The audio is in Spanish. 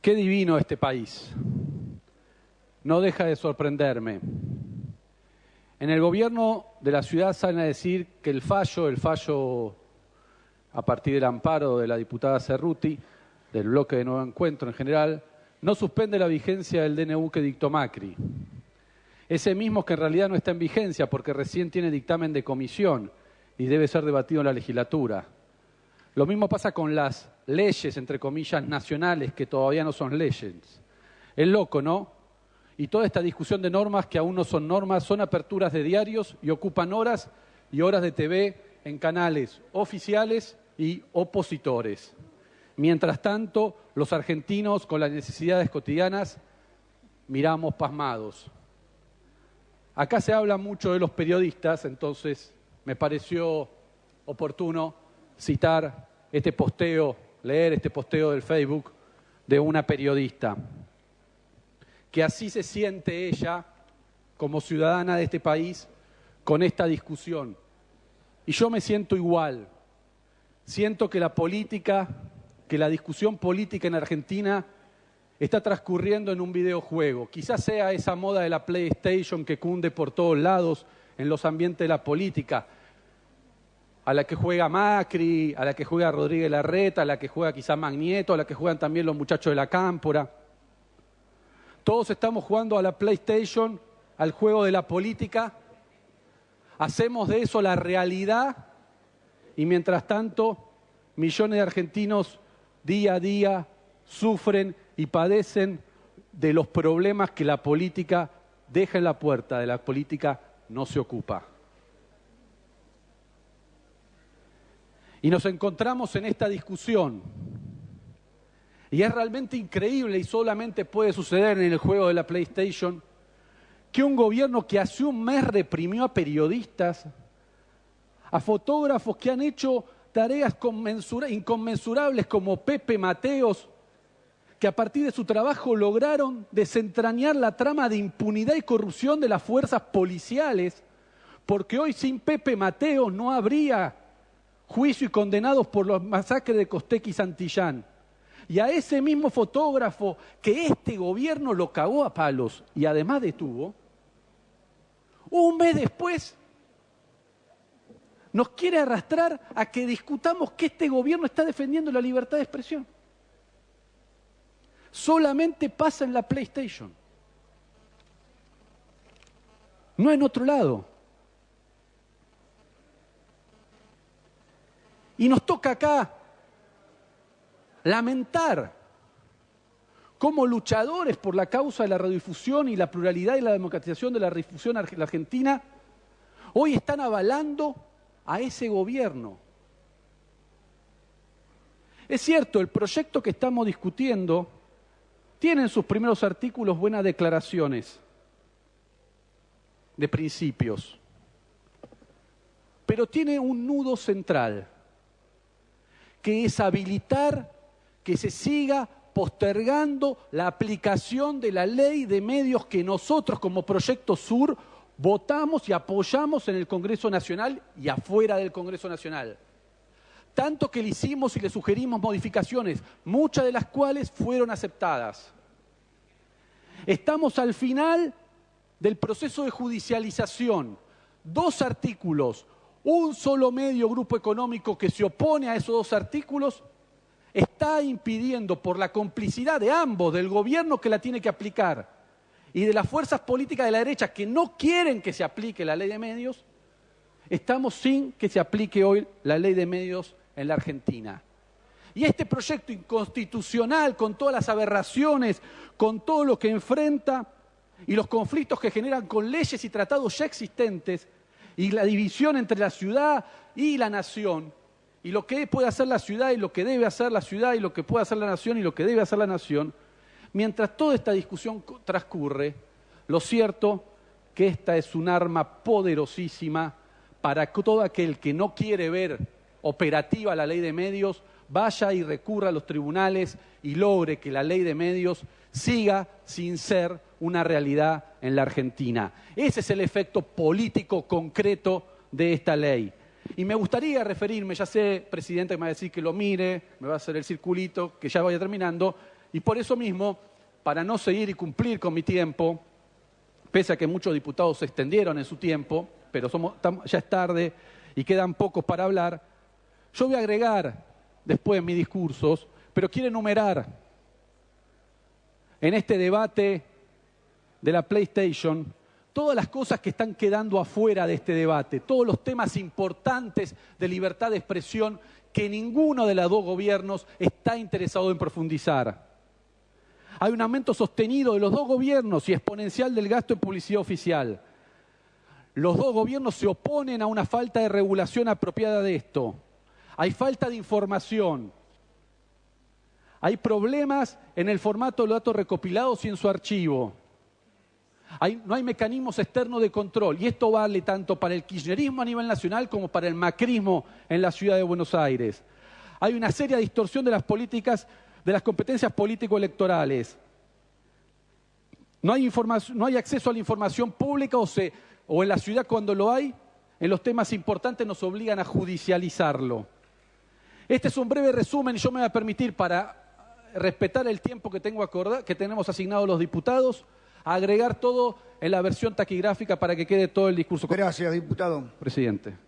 Qué divino este país. No deja de sorprenderme. En el gobierno de la ciudad salen a decir que el fallo, el fallo a partir del amparo de la diputada Cerruti, del bloque de Nuevo Encuentro en general, no suspende la vigencia del DNU que dictó Macri. Ese mismo que en realidad no está en vigencia porque recién tiene dictamen de comisión y debe ser debatido en la legislatura. Lo mismo pasa con las leyes, entre comillas, nacionales que todavía no son leyes. Es loco, ¿no? Y toda esta discusión de normas que aún no son normas son aperturas de diarios y ocupan horas y horas de TV en canales oficiales y opositores. Mientras tanto, los argentinos con las necesidades cotidianas miramos pasmados. Acá se habla mucho de los periodistas, entonces me pareció oportuno citar este posteo, leer este posteo del Facebook de una periodista, que así se siente ella como ciudadana de este país con esta discusión. Y yo me siento igual. Siento que la política, que la discusión política en Argentina está transcurriendo en un videojuego. Quizás sea esa moda de la PlayStation que cunde por todos lados en los ambientes de la política, a la que juega Macri, a la que juega Rodríguez Larreta, a la que juega quizá Magnieto, a la que juegan también los muchachos de la Cámpora. Todos estamos jugando a la PlayStation, al juego de la política. Hacemos de eso la realidad y mientras tanto millones de argentinos día a día sufren y padecen de los problemas que la política deja en la puerta, de la política no se ocupa. Y nos encontramos en esta discusión. Y es realmente increíble y solamente puede suceder en el juego de la PlayStation que un gobierno que hace un mes reprimió a periodistas, a fotógrafos que han hecho tareas inconmensurables como Pepe Mateos, que a partir de su trabajo lograron desentrañar la trama de impunidad y corrupción de las fuerzas policiales, porque hoy sin Pepe Mateos no habría juicio y condenados por los masacres de Costequi y Santillán. Y a ese mismo fotógrafo que este gobierno lo cagó a palos y además detuvo, un mes después nos quiere arrastrar a que discutamos que este gobierno está defendiendo la libertad de expresión. Solamente pasa en la PlayStation. No en otro lado. Y nos toca acá lamentar como luchadores por la causa de la radiodifusión y la pluralidad y la democratización de la radiodifusión argentina, hoy están avalando a ese gobierno. Es cierto, el proyecto que estamos discutiendo tiene en sus primeros artículos buenas declaraciones de principios, pero tiene un nudo central que es habilitar que se siga postergando la aplicación de la ley de medios que nosotros como Proyecto Sur votamos y apoyamos en el Congreso Nacional y afuera del Congreso Nacional. Tanto que le hicimos y le sugerimos modificaciones, muchas de las cuales fueron aceptadas. Estamos al final del proceso de judicialización. Dos artículos, un solo medio grupo económico que se opone a esos dos artículos está impidiendo por la complicidad de ambos, del gobierno que la tiene que aplicar y de las fuerzas políticas de la derecha que no quieren que se aplique la ley de medios, estamos sin que se aplique hoy la ley de medios en la Argentina. Y este proyecto inconstitucional, con todas las aberraciones, con todo lo que enfrenta y los conflictos que generan con leyes y tratados ya existentes, y la división entre la ciudad y la nación, y lo que puede hacer la ciudad y lo que debe hacer la ciudad y lo que puede hacer la nación y lo que debe hacer la nación, mientras toda esta discusión transcurre, lo cierto que esta es un arma poderosísima para todo aquel que no quiere ver operativa la ley de medios, vaya y recurra a los tribunales y logre que la ley de medios siga sin ser una realidad en la Argentina. Ese es el efecto político concreto de esta ley. Y me gustaría referirme, ya sé, presidente, que me va a decir que lo mire, me va a hacer el circulito, que ya vaya terminando, y por eso mismo, para no seguir y cumplir con mi tiempo, pese a que muchos diputados se extendieron en su tiempo, pero somos, ya es tarde y quedan pocos para hablar, yo voy a agregar después mis discursos, pero quiero enumerar en este debate de la PlayStation todas las cosas que están quedando afuera de este debate, todos los temas importantes de libertad de expresión que ninguno de los dos gobiernos está interesado en profundizar. Hay un aumento sostenido de los dos gobiernos y exponencial del gasto en publicidad oficial. Los dos gobiernos se oponen a una falta de regulación apropiada de esto. Hay falta de información. Hay problemas en el formato de los datos recopilados y en su archivo. no hay mecanismos externos de control y esto vale tanto para el kirchnerismo a nivel nacional como para el macrismo en la ciudad de Buenos Aires. Hay una seria distorsión de las políticas de las competencias político-electorales. No hay, no hay acceso a la información pública o en la ciudad cuando lo hay, en los temas importantes nos obligan a judicializarlo. Este es un breve resumen y yo me voy a permitir para respetar el tiempo que, tengo que tenemos asignado los diputados, agregar todo en la versión taquigráfica para que quede todo el discurso. Gracias, diputado. Presidente.